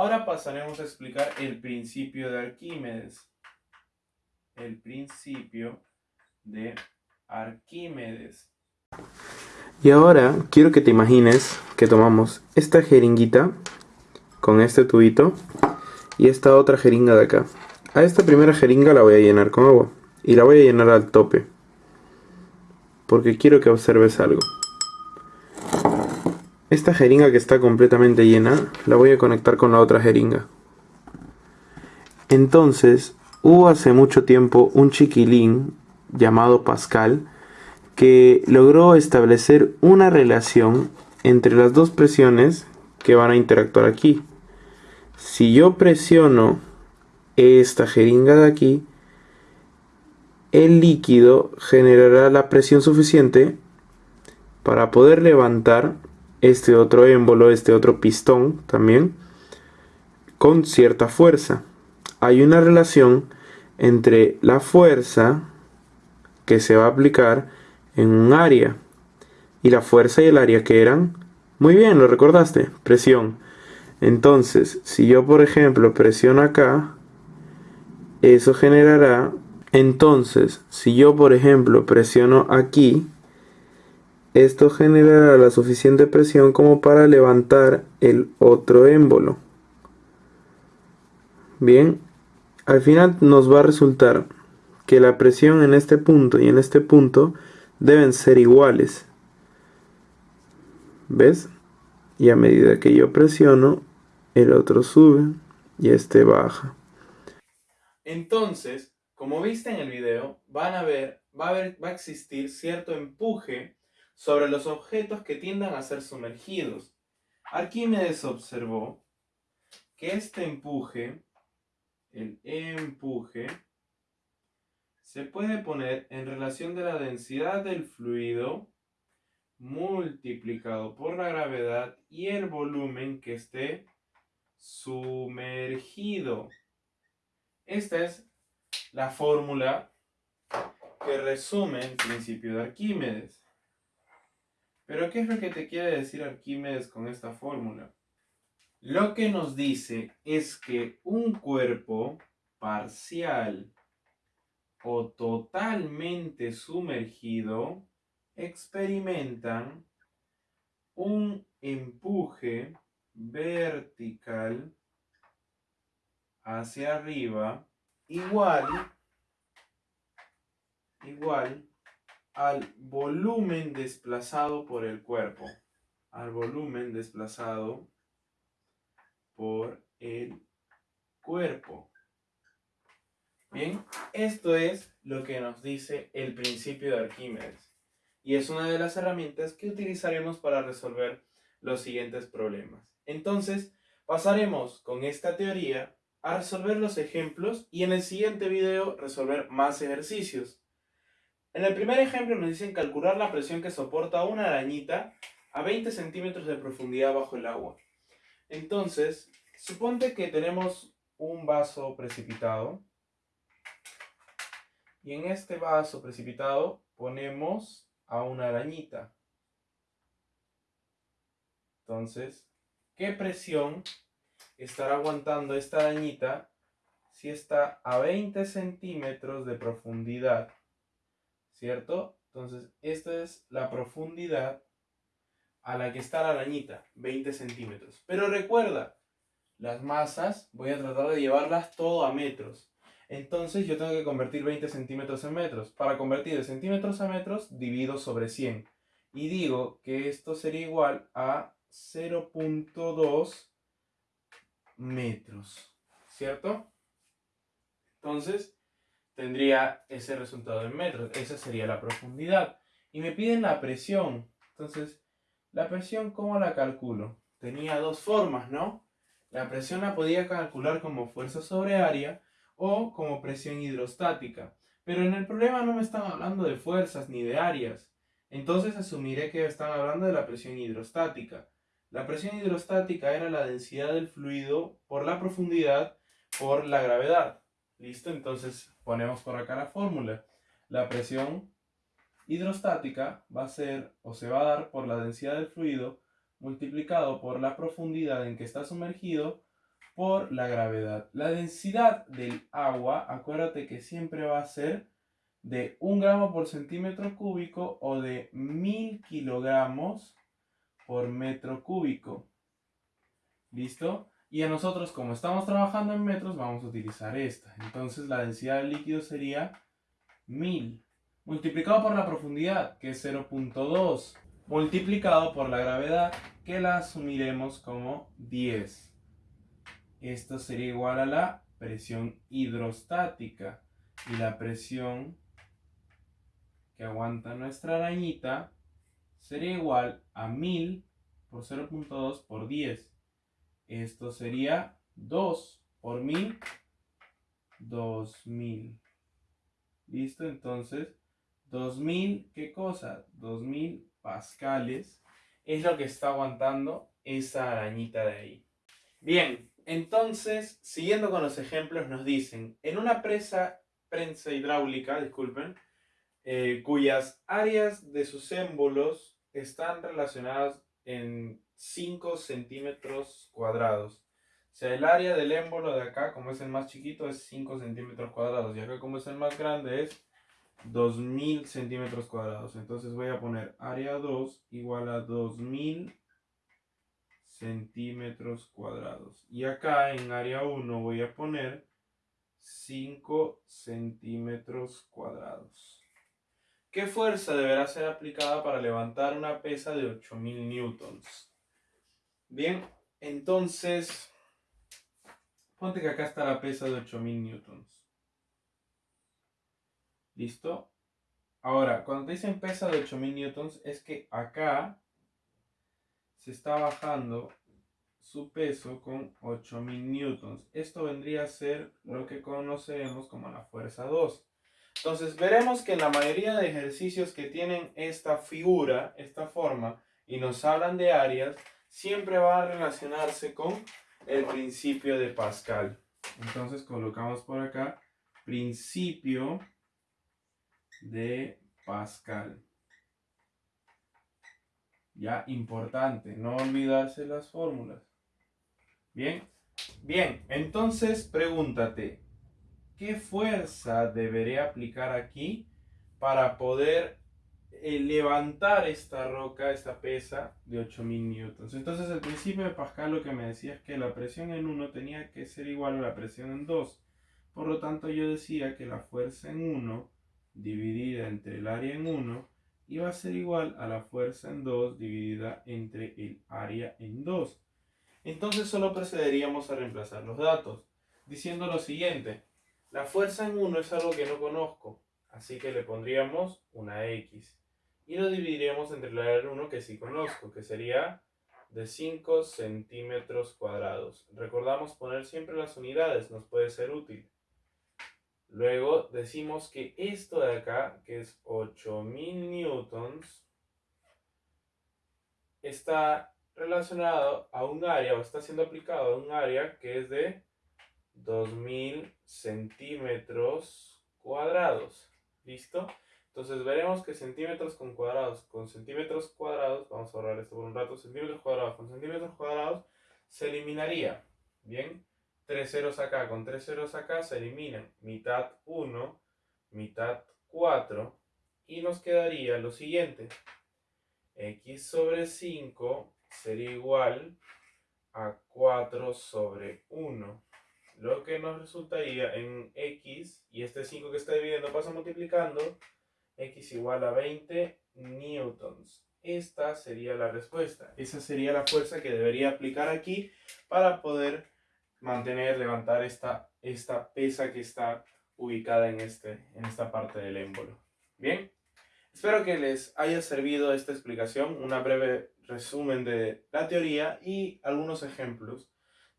Ahora pasaremos a explicar el principio de Arquímedes. El principio de Arquímedes. Y ahora quiero que te imagines que tomamos esta jeringuita con este tubito y esta otra jeringa de acá. A esta primera jeringa la voy a llenar con agua y la voy a llenar al tope porque quiero que observes algo. Esta jeringa que está completamente llena la voy a conectar con la otra jeringa. Entonces, hubo hace mucho tiempo un chiquilín llamado Pascal que logró establecer una relación entre las dos presiones que van a interactuar aquí. Si yo presiono esta jeringa de aquí, el líquido generará la presión suficiente para poder levantar este otro émbolo, este otro pistón también, con cierta fuerza. Hay una relación entre la fuerza que se va a aplicar en un área y la fuerza y el área que eran, muy bien, lo recordaste, presión. Entonces, si yo por ejemplo presiono acá, eso generará, entonces, si yo por ejemplo presiono aquí, esto generará la suficiente presión como para levantar el otro émbolo. Bien, al final nos va a resultar que la presión en este punto y en este punto deben ser iguales. ¿Ves? Y a medida que yo presiono, el otro sube y este baja. Entonces, como viste en el video, van a ver, va a, va a existir cierto empuje sobre los objetos que tiendan a ser sumergidos. Arquímedes observó que este empuje, el empuje, se puede poner en relación de la densidad del fluido multiplicado por la gravedad y el volumen que esté sumergido. Esta es la fórmula que resume el principio de Arquímedes. Pero ¿qué es lo que te quiere decir Arquímedes con esta fórmula? Lo que nos dice es que un cuerpo parcial o totalmente sumergido experimentan un empuje vertical hacia arriba igual igual al volumen desplazado por el cuerpo. Al volumen desplazado por el cuerpo. Bien, esto es lo que nos dice el principio de Arquímedes. Y es una de las herramientas que utilizaremos para resolver los siguientes problemas. Entonces, pasaremos con esta teoría a resolver los ejemplos y en el siguiente video resolver más ejercicios. En el primer ejemplo nos dicen calcular la presión que soporta una arañita a 20 centímetros de profundidad bajo el agua. Entonces, suponte que tenemos un vaso precipitado. Y en este vaso precipitado ponemos a una arañita. Entonces, ¿qué presión estará aguantando esta arañita si está a 20 centímetros de profundidad? ¿Cierto? Entonces, esta es la profundidad a la que está la arañita, 20 centímetros. Pero recuerda, las masas voy a tratar de llevarlas todo a metros. Entonces yo tengo que convertir 20 centímetros en metros. Para convertir de centímetros a metros, divido sobre 100. Y digo que esto sería igual a 0.2 metros. ¿Cierto? Entonces, tendría ese resultado en metros. Esa sería la profundidad. Y me piden la presión. Entonces, la presión, ¿cómo la calculo? Tenía dos formas, ¿no? La presión la podía calcular como fuerza sobre área o como presión hidrostática. Pero en el problema no me están hablando de fuerzas ni de áreas. Entonces asumiré que están hablando de la presión hidrostática. La presión hidrostática era la densidad del fluido por la profundidad por la gravedad. ¿Listo? Entonces ponemos por acá la fórmula. La presión hidrostática va a ser o se va a dar por la densidad del fluido multiplicado por la profundidad en que está sumergido por la gravedad. La densidad del agua, acuérdate que siempre va a ser de 1 gramo por centímetro cúbico o de 1000 kilogramos por metro cúbico. ¿Listo? Y a nosotros, como estamos trabajando en metros, vamos a utilizar esta. Entonces la densidad del líquido sería 1000 multiplicado por la profundidad, que es 0.2, multiplicado por la gravedad, que la asumiremos como 10. Esto sería igual a la presión hidrostática. Y la presión que aguanta nuestra arañita sería igual a 1000 por 0.2 por 10. Esto sería 2 por 1000, 2000. ¿Listo? Entonces, 2000, ¿qué cosa? 2000 pascales es lo que está aguantando esa arañita de ahí. Bien, entonces, siguiendo con los ejemplos, nos dicen, en una presa prensa hidráulica, disculpen, eh, cuyas áreas de sus émbolos están relacionadas en 5 centímetros cuadrados. O sea, el área del émbolo de acá, como es el más chiquito, es 5 centímetros cuadrados. Y acá, como es el más grande, es 2000 centímetros cuadrados. Entonces voy a poner área 2 igual a 2000 centímetros cuadrados. Y acá en área 1 voy a poner 5 centímetros cuadrados. ¿Qué fuerza deberá ser aplicada para levantar una pesa de 8000 newtons? Bien, entonces, ponte que acá está la pesa de 8000 newtons. ¿Listo? Ahora, cuando te dicen pesa de 8000 newtons, es que acá se está bajando su peso con 8000 newtons. Esto vendría a ser lo que conocemos como la fuerza 2. Entonces veremos que en la mayoría de ejercicios que tienen esta figura, esta forma, y nos hablan de áreas, siempre va a relacionarse con el principio de Pascal. Entonces colocamos por acá principio de Pascal. Ya importante, no olvidarse las fórmulas. Bien, bien, entonces pregúntate, ¿qué fuerza deberé aplicar aquí para poder eh, levantar esta roca, esta pesa de 8000 newtons. Entonces el principio de Pascal lo que me decía es que la presión en 1 tenía que ser igual a la presión en 2. Por lo tanto yo decía que la fuerza en 1 dividida entre el área en 1 iba a ser igual a la fuerza en 2 dividida entre el área en 2. Entonces solo procederíamos a reemplazar los datos, diciendo lo siguiente. La fuerza en 1 es algo que no conozco, así que le pondríamos una X y lo dividiremos entre el área 1 que sí conozco, que sería de 5 centímetros cuadrados. Recordamos poner siempre las unidades, nos puede ser útil. Luego decimos que esto de acá, que es 8000 newtons, está relacionado a un área o está siendo aplicado a un área que es de 2000 centímetros cuadrados. ¿Listo? Entonces veremos que centímetros con cuadrados con centímetros cuadrados, vamos a ahorrar esto por un rato, centímetros cuadrados con centímetros cuadrados se eliminaría. Bien, tres ceros acá con tres ceros acá se eliminan. Mitad 1, mitad 4 y nos quedaría lo siguiente. x sobre 5 sería igual a 4 sobre 1. Lo que nos resultaría en x, y este 5 que está dividiendo pasa multiplicando, x igual a 20 newtons. Esta sería la respuesta. Esa sería la fuerza que debería aplicar aquí para poder mantener, levantar esta, esta pesa que está ubicada en, este, en esta parte del émbolo. Bien, espero que les haya servido esta explicación, una breve resumen de la teoría y algunos ejemplos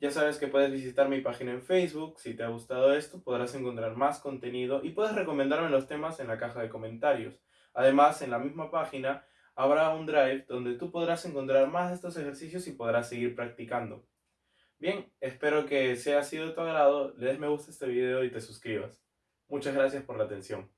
ya sabes que puedes visitar mi página en Facebook. Si te ha gustado esto, podrás encontrar más contenido y puedes recomendarme los temas en la caja de comentarios. Además, en la misma página habrá un drive donde tú podrás encontrar más de estos ejercicios y podrás seguir practicando. Bien, espero que sea sido de tu agrado, le des me gusta a este video y te suscribas. Muchas gracias por la atención.